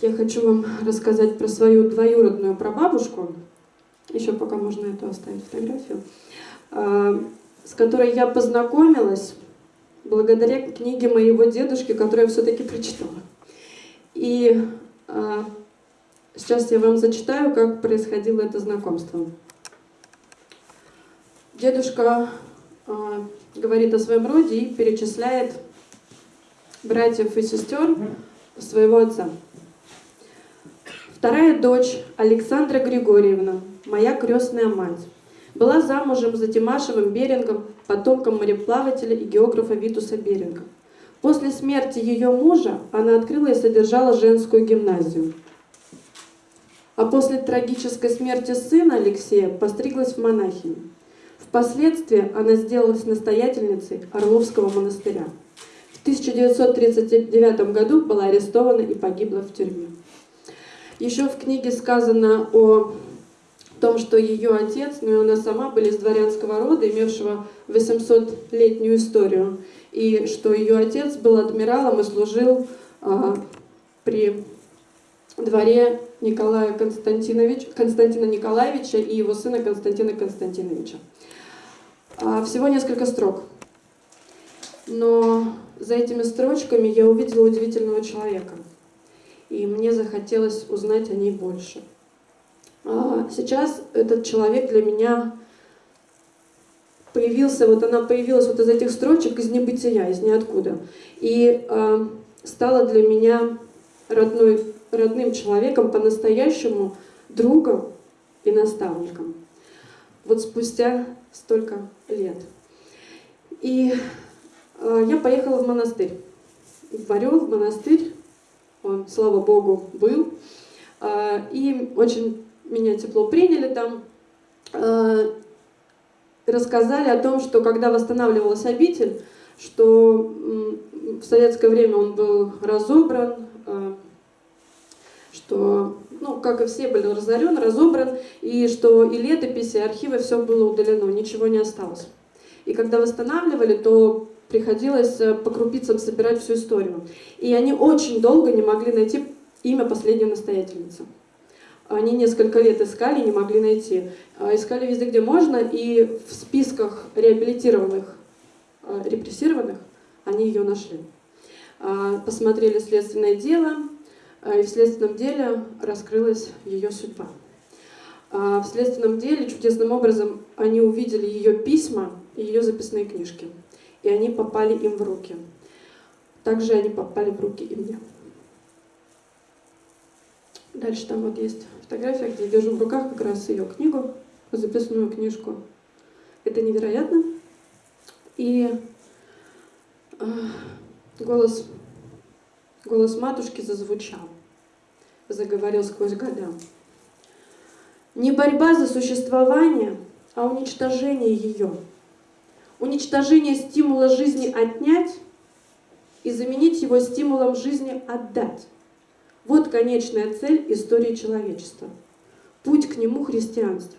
я хочу вам рассказать про свою двоюродную прабабушку, еще пока можно эту оставить фотографию, а, с которой я познакомилась благодаря книге моего дедушки, которую я все-таки прочитала. И а, сейчас я вам зачитаю, как происходило это знакомство. Дедушка а, говорит о своем роде и перечисляет братьев и сестер своего отца. Вторая дочь Александра Григорьевна, моя крестная мать, была замужем за Тимашевым Берингом, потомком мореплавателя и географа Витуса Беринга. После смерти ее мужа она открыла и содержала женскую гимназию. А после трагической смерти сына Алексея постриглась в монахини. Впоследствии она сделалась настоятельницей Орловского монастыря. В 1939 году была арестована и погибла в тюрьме. Еще в книге сказано о том, что ее отец, ну и она сама были из дворянского рода, имевшего 800-летнюю историю, и что ее отец был адмиралом и служил а, при дворе Николая Константинович, Константина Николаевича и его сына Константина Константиновича. А, всего несколько строк. Но за этими строчками я увидела удивительного человека – и мне захотелось узнать о ней больше. А, сейчас этот человек для меня появился, вот она появилась вот из этих строчек, из небытия, из ниоткуда. И э, стала для меня родной, родным человеком, по-настоящему другом и наставником. Вот спустя столько лет. И э, я поехала в монастырь. В Орел, в монастырь, он, слава богу, был. А, и очень меня тепло приняли там. А, рассказали о том, что когда восстанавливалась обитель, что в советское время он был разобран, что, ну, как и все, был разорен, разобран, и что и летописи, и архивы, все было удалено, ничего не осталось. И когда восстанавливали, то приходилось э, по крупицам собирать всю историю. И они очень долго не могли найти имя последней настоятельницы. Они несколько лет искали, не могли найти. А, искали везде, где можно, и в списках реабилитированных, э, репрессированных они ее нашли. А, посмотрели следственное дело, и в следственном деле раскрылась ее судьба. А, в следственном деле чудесным образом они увидели ее письма и ее записные книжки и они попали им в руки. Также они попали в руки и мне. Дальше там вот есть фотография, где я держу в руках как раз ее книгу, записную книжку. Это невероятно. И э, голос, голос матушки зазвучал, заговорил сквозь года. Не борьба за существование, а уничтожение ее – уничтожение стимула жизни отнять и заменить его стимулом жизни отдать. Вот конечная цель истории человечества. Путь к нему христианства.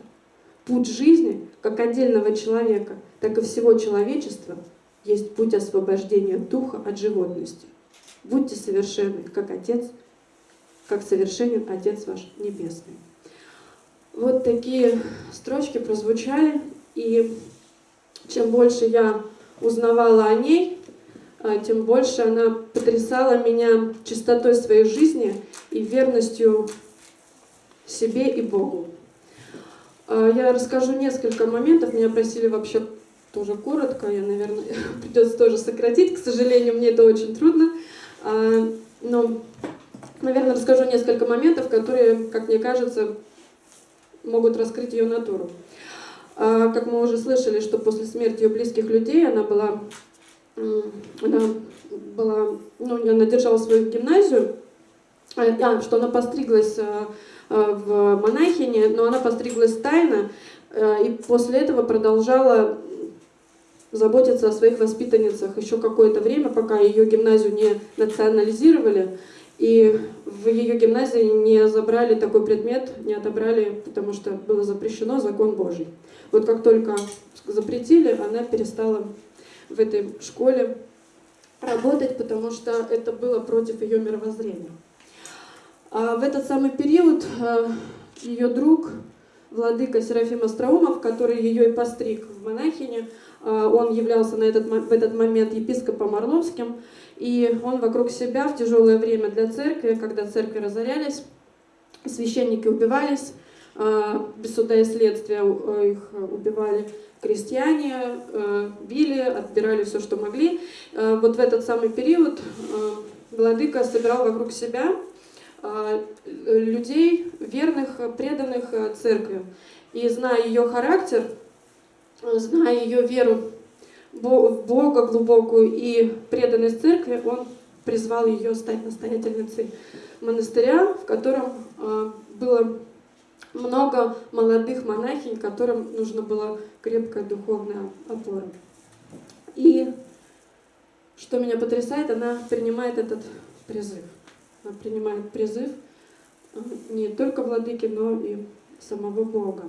Путь жизни, как отдельного человека, так и всего человечества, есть путь освобождения духа от животности. Будьте совершенны, как Отец, как совершенен Отец ваш Небесный. Вот такие строчки прозвучали, и чем больше я узнавала о ней, а, тем больше она потрясала меня чистотой своей жизни и верностью себе и Богу. А, я расскажу несколько моментов, меня просили вообще тоже коротко, я, наверное, придется тоже сократить, к сожалению, мне это очень трудно, а, но, наверное, расскажу несколько моментов, которые, как мне кажется, могут раскрыть ее натуру. А, как мы уже слышали, что после смерти ее близких людей она была, она была, ну, она держала свою гимназию, а, а что она постриглась а, в монахине, но она постриглась тайно, и после этого продолжала заботиться о своих воспитанницах еще какое-то время, пока ее гимназию не национализировали. И в ее гимназии не забрали такой предмет, не отобрали, потому что было запрещено закон Божий. Вот как только запретили, она перестала в этой школе работать, потому что это было против ее мировоззрения. А в этот самый период ее друг, владыка Серафим Остроумов, который ее и постриг в монахине, он являлся на этот, в этот момент епископом Орловским, и он вокруг себя в тяжелое время для церкви, когда церкви разорялись, священники убивались, без суда и следствия их убивали, крестьяне э, били, отбирали все, что могли. Э, вот в этот самый период э, владыка собирал вокруг себя людей, верных, преданных церкви. И зная ее характер, зная ее веру в Бога глубокую и преданность церкви, он призвал ее стать настоятельницей монастыря, в котором было много молодых монахинь, которым нужно было крепкая духовная опора. И что меня потрясает, она принимает этот призыв. Она принимает призыв э, не только владыки, но и самого Бога.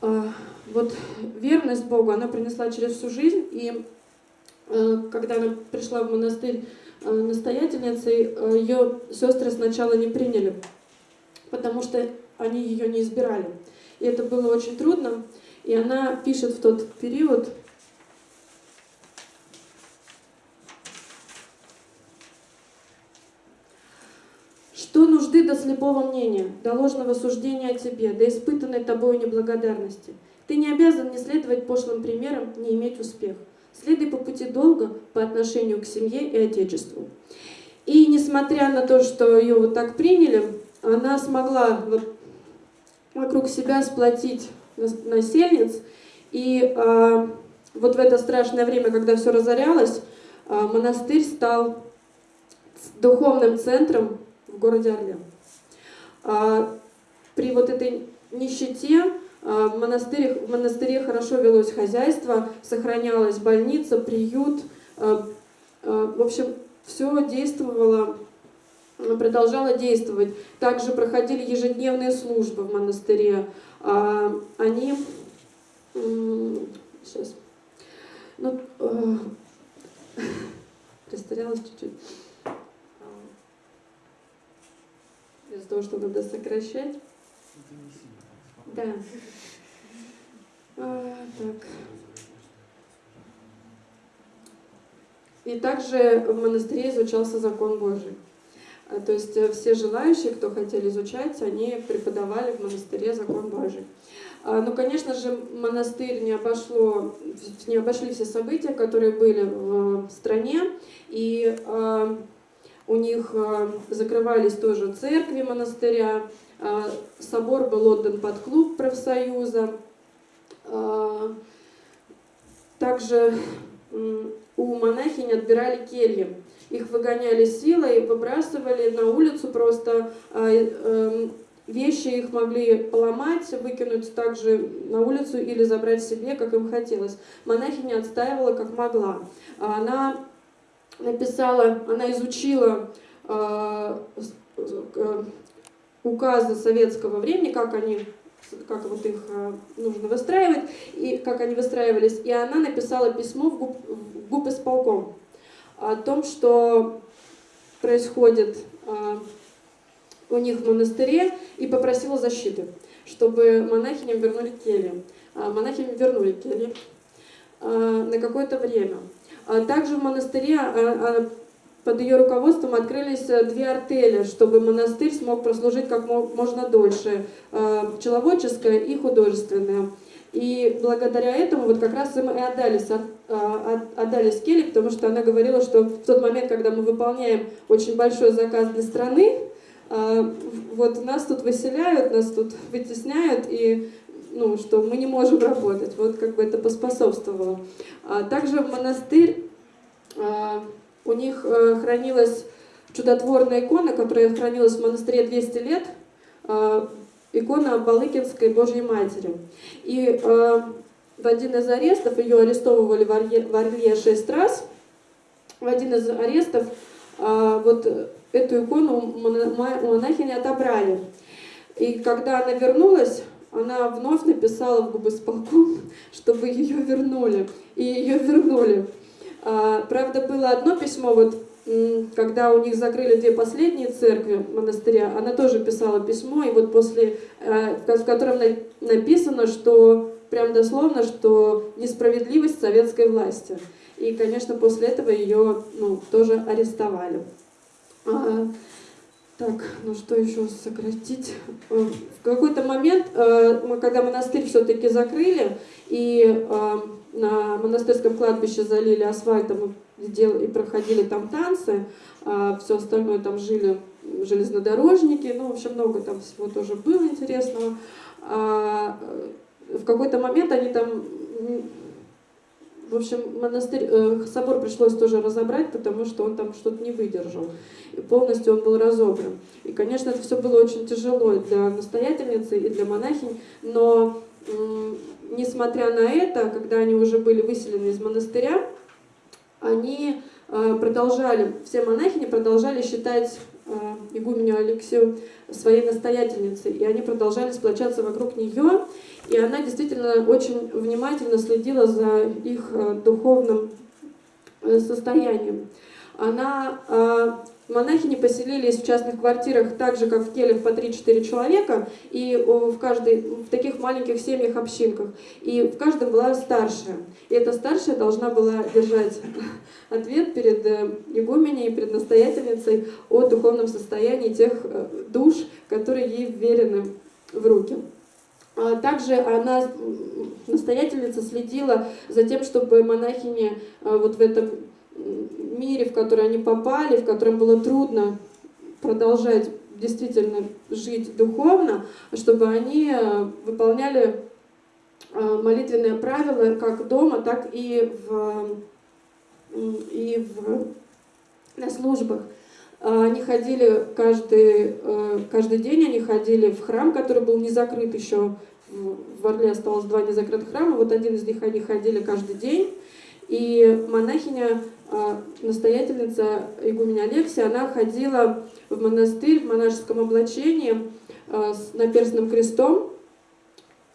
А, вот верность Богу она принесла через всю жизнь, и э, когда она пришла в монастырь э, настоятельницей, ее сестры сначала не приняли, потому что они ее не избирали. И это было очень трудно. И она пишет в тот период, Что нужды до слепого мнения, до ложного суждения о тебе, до испытанной тобою неблагодарности? Ты не обязан не следовать пошлым примерам, не иметь успех. Следуй по пути долга по отношению к семье и отечеству. И несмотря на то, что ее вот так приняли, она смогла вокруг себя сплотить насельниц. И э, вот в это страшное время, когда все разорялось, э, монастырь стал духовным центром в городе Орле. Э, при вот этой нищете в монастыре, в монастыре хорошо велось хозяйство, сохранялась больница, приют. В общем, все действовало продолжала действовать. Также проходили ежедневные службы в монастыре. А, они... Сейчас. Ну, растерялась чуть-чуть. Из-за того, что надо сокращать. Да. А, так. И также в монастыре изучался закон Божий. А, то есть э, все желающие, кто хотели изучать, они преподавали в монастыре закон Божий. А, ну, конечно же, монастырь не, обошло, не обошли все события, которые были в стране, и а, у них закрывались тоже церкви монастыря, собор был отдан под клуб профсоюза, также у монахинь отбирали кельи их выгоняли силой, выбрасывали на улицу просто, вещи их могли поломать, выкинуть также на улицу или забрать себе, как им хотелось. Монахиня отстаивала как могла. Она написала, она изучила а, э, указы советского времени, как они как вот их а, нужно выстраивать, и как они выстраивались, и она написала письмо в ГУП, в ГУП исполком о том, что происходит у них в монастыре, и попросила защиты, чтобы монахиням вернули кельи. Монахиням вернули кельи на какое-то время. Также в монастыре под ее руководством открылись две артели, чтобы монастырь смог прослужить как можно дольше, пчеловодческое и художественное. И благодаря этому вот как раз им и отдались, а, отдались Келли, потому что она говорила, что в тот момент, когда мы выполняем очень большой заказ для страны, а, вот нас тут выселяют, нас тут вытесняют, и ну, что мы не можем работать. Вот как бы это поспособствовало. А также монастырь, у них э, хранилась чудотворная икона, которая хранилась в монастыре 200 лет, икона Балыкинской Божьей Матери. И в один из арестов, ее арестовывали в Орле, в Орле шесть раз, в один из арестов вот эту икону монахини отобрали. И когда она вернулась, она вновь написала в губосполком, чтобы ее вернули. И ее вернули. А, правда, было одно письмо, вот когда у них закрыли две последние церкви монастыря, она тоже писала письмо, и вот после, э, в котором написано, что прям дословно, что несправедливость советской власти. И, конечно, после этого ее ну, тоже арестовали. Так, ну что еще сократить? Э, в какой-то момент, э, мы, когда монастырь все-таки закрыли, и на монастырском кладбище залили асфальтом и проходили там танцы, а все остальное там жили железнодорожники, ну, в общем, много там всего тоже было интересного. А в какой-то момент они там, в общем, монастырь, э, собор пришлось тоже разобрать, потому что он там что-то не выдержал. И полностью он был разобран. И, конечно, это все было очень тяжело для настоятельницы и для монахинь, но несмотря на это, когда они уже были выселены из монастыря, они э, продолжали, все монахини продолжали считать э, игуменю Алексею своей настоятельницей, и они продолжали сплочаться вокруг нее, и она действительно очень внимательно следила за их э, духовным состоянием. Она Монахини поселились в частных квартирах так же, как в келях по 3-4 человека, и в, каждой, в таких маленьких семьях, общинках. И в каждом была старшая. И эта старшая должна была держать ответ перед э, игуменей, перед настоятельницей о духовном состоянии тех э, душ, которые ей вверены в руки. А также она, настоятельница, следила за тем, чтобы монахини э, вот в этом мире, в который они попали, в котором было трудно продолжать действительно жить духовно, чтобы они э, выполняли молитвенные правила как дома, так и, в, и в, на службах. Э, они ходили каждый, каждый день, они ходили в храм, который был не закрыт еще. В Орле осталось два незакрытых храма, вот один из них они ходили каждый день. И монахиня а, настоятельница игуменя Алексия, она ходила в монастырь в монашеском облачении а, с наперстным крестом,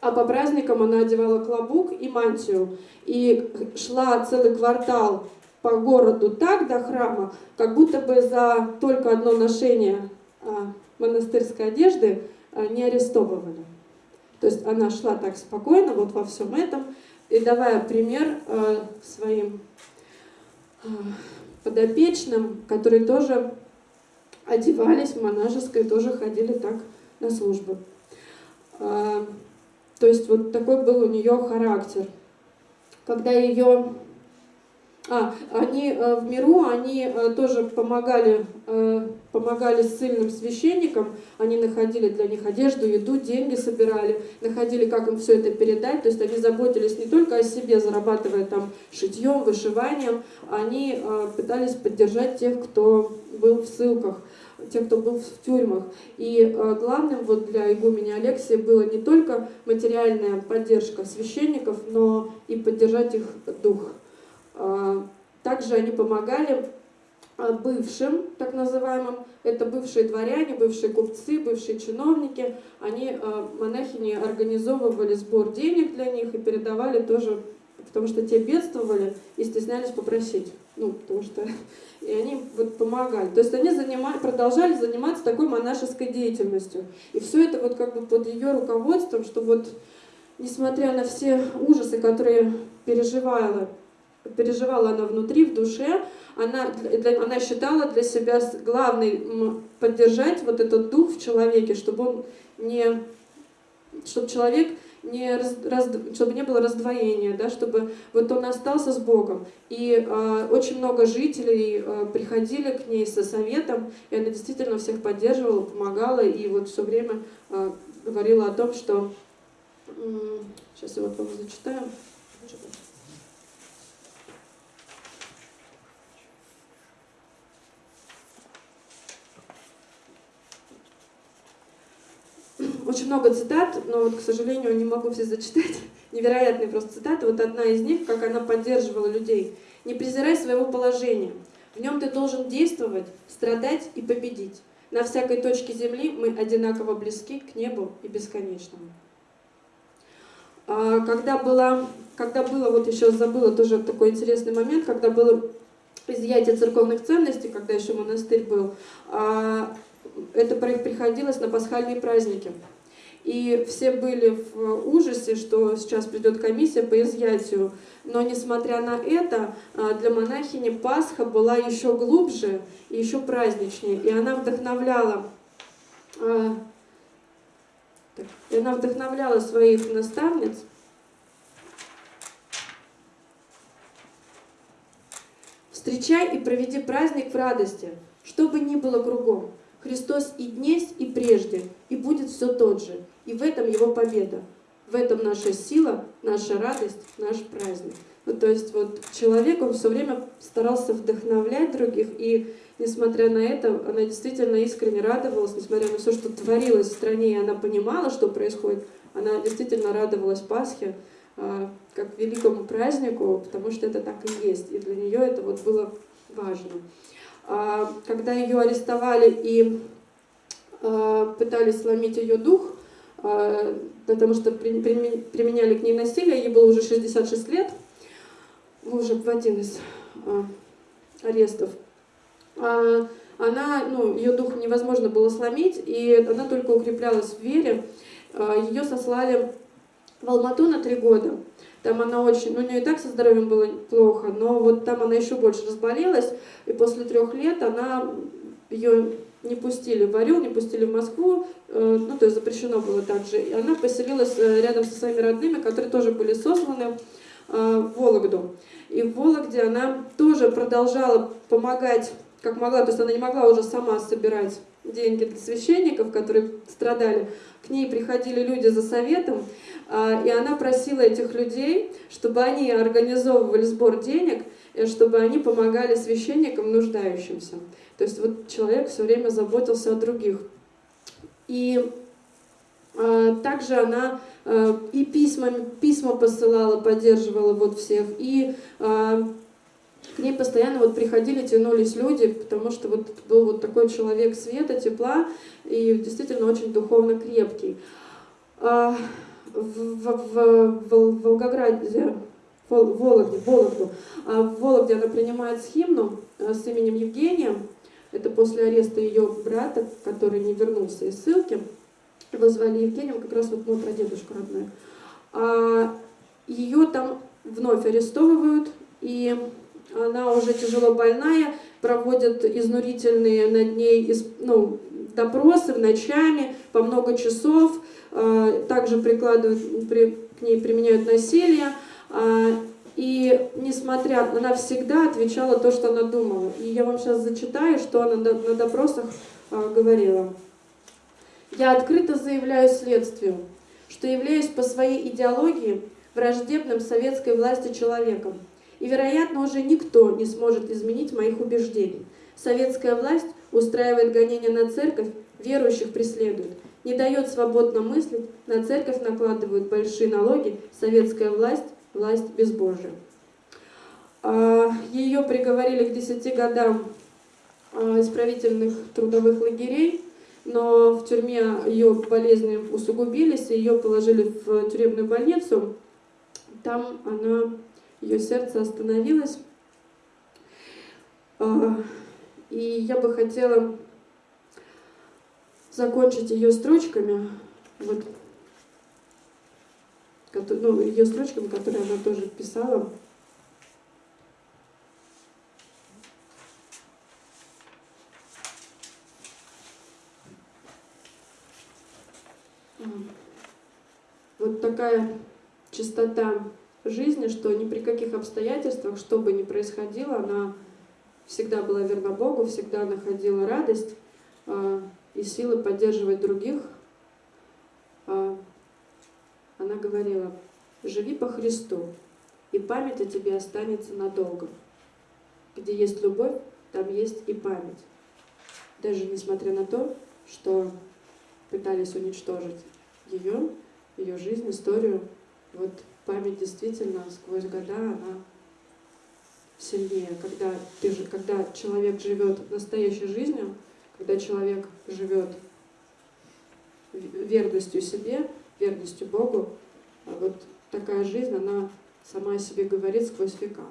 а по праздникам она одевала клобук и мантию. И шла целый квартал по городу так до храма, как будто бы за только одно ношение а, монастырской одежды не арестовывали. То есть она шла так спокойно вот во всем этом, и давая пример своим подопечным, которые тоже одевались в монашеское, тоже ходили так на службу. А, то есть вот такой был у нее характер. Когда ее а, они э, в миру, они э, тоже помогали, э, помогали ссыльным священникам, они находили для них одежду, еду, деньги собирали, находили, как им все это передать, то есть они заботились не только о себе, зарабатывая там шитьем, вышиванием, они пытались поддержать тех, кто был в ссылках, тех, кто был в тюрьмах. И главным вот для игумени Алексия было не только материальная поддержка священников, но и поддержать их дух. А, также они помогали а, бывшим, так называемым, это бывшие дворяне, бывшие купцы, бывшие чиновники, они, а, монахини, организовывали сбор денег для них и передавали тоже, потому что те бедствовали и стеснялись попросить. Ну, потому что... И они вот помогали. То есть они занимали, продолжали заниматься такой монашеской деятельностью. И все это вот как бы под ее руководством, что вот, несмотря на все ужасы, которые переживала переживала она внутри, в душе, она, она считала для себя главной поддержать вот этот дух в человеке, чтобы он не, чтобы человек не раз, раз, чтобы не было раздвоения, да, чтобы вот он остался с Богом. И э, очень много жителей э, приходили к ней со советом, и она действительно всех поддерживала, помогала, и вот все время э, говорила о том, что... Э, сейчас я вот вам зачитаю. Очень много цитат, но вот, к сожалению, не могу все зачитать. Невероятные просто цитаты. Вот одна из них, как она поддерживала людей. «Не презирай своего положения. В нем ты должен действовать, страдать и победить. На всякой точке земли мы одинаково близки к небу и бесконечному». А, когда, было, когда было, вот еще забыла тоже такой интересный момент, когда было изъятия церковных ценностей, когда еще монастырь был, а это приходилось на пасхальные праздники. И все были в ужасе, что сейчас придет комиссия по изъятию. Но несмотря на это, а, для монахини Пасха была еще глубже и еще праздничнее. И она вдохновляла, а, и она вдохновляла своих наставниц Встречай и проведи праздник в радости, что бы ни было кругом. Христос и днесь, и прежде, и будет все тот же. И в этом его победа. В этом наша сила, наша радость, наш праздник. Ну, то есть вот человек, он все время старался вдохновлять других, и несмотря на это, она действительно искренне радовалась, несмотря на все, что творилось в стране, и она понимала, что происходит, она действительно радовалась Пасхе, а, как великому празднику, потому что это так и есть, и для нее это вот было важно. А, когда ее арестовали и а, пытались сломить ее дух, потому что применяли к ней насилие, ей было уже 66 лет, уже в один из арестов. Она, ну, ее дух невозможно было сломить, и она только укреплялась в вере. Ее сослали в Алмату на три года. Там она очень, ну у нее и так со здоровьем было плохо, но вот там она еще больше разболелась, и после трех лет она, ее не пустили в Орел, не пустили в Москву, э, ну то есть запрещено было также. И она поселилась э, рядом со своими родными, которые тоже были сосланы э, в Вологду. И в Вологде она тоже продолжала помогать, как могла, то есть она не могла уже сама собирать деньги для священников, которые страдали. К ней приходили люди за советом, а, и она просила этих людей, чтобы они организовывали сбор денег, чтобы они помогали священникам нуждающимся. То есть вот человек все время заботился о других. И а, также она а, и письма, письма посылала, поддерживала вот всех, и к ней постоянно вот приходили, тянулись люди, потому что вот был вот такой человек света, тепла и действительно очень духовно крепкий в, в, в Волгограде, в Вологде, Вологду, а в Вологде она принимает схимну э, с именем Евгения. Это после ареста ее брата, который не вернулся из ссылки. Его звали Евгением, как раз вот мой прадедушка родной. А ее там вновь арестовывают, и она уже тяжело больная, проводят изнурительные над ней ну, допросы ночами по много часов, Э, также прикладывают, при, к ней применяют насилие. А, и несмотря, она всегда отвечала то, что она думала. И я вам сейчас зачитаю, что она на допросах а, говорила. Я открыто заявляю следствию, что являюсь по своей идеологии враждебным советской власти человеком. И, вероятно, уже никто не сможет изменить моих убеждений. Советская власть устраивает гонения на церковь, верующих преследует не дает свободно мыслить, на церковь накладывают большие налоги, советская власть, власть безбожия. А, Ее приговорили к 10 годам а, исправительных трудовых лагерей, но в тюрьме ее болезни усугубились, и ее положили в тюремную больницу. Там она, ее сердце остановилось. А, и я бы хотела закончить ее строчками, вот, ну, ее строчками, которые она тоже писала. Вот такая чистота жизни, что ни при каких обстоятельствах, что бы ни происходило, она всегда была верна Богу, всегда находила радость, а, и силы поддерживать других, а, она говорила, живи по Христу, и память о тебе останется надолго. Где есть любовь, там есть и память. Даже несмотря на то, что пытались уничтожить ее, ее жизнь, историю, вот память действительно сквозь года, она сильнее. Когда, ты, когда человек живет настоящей жизнью, когда человек живет верностью себе, верностью Богу, а вот такая жизнь, она сама о себе говорит сквозь века.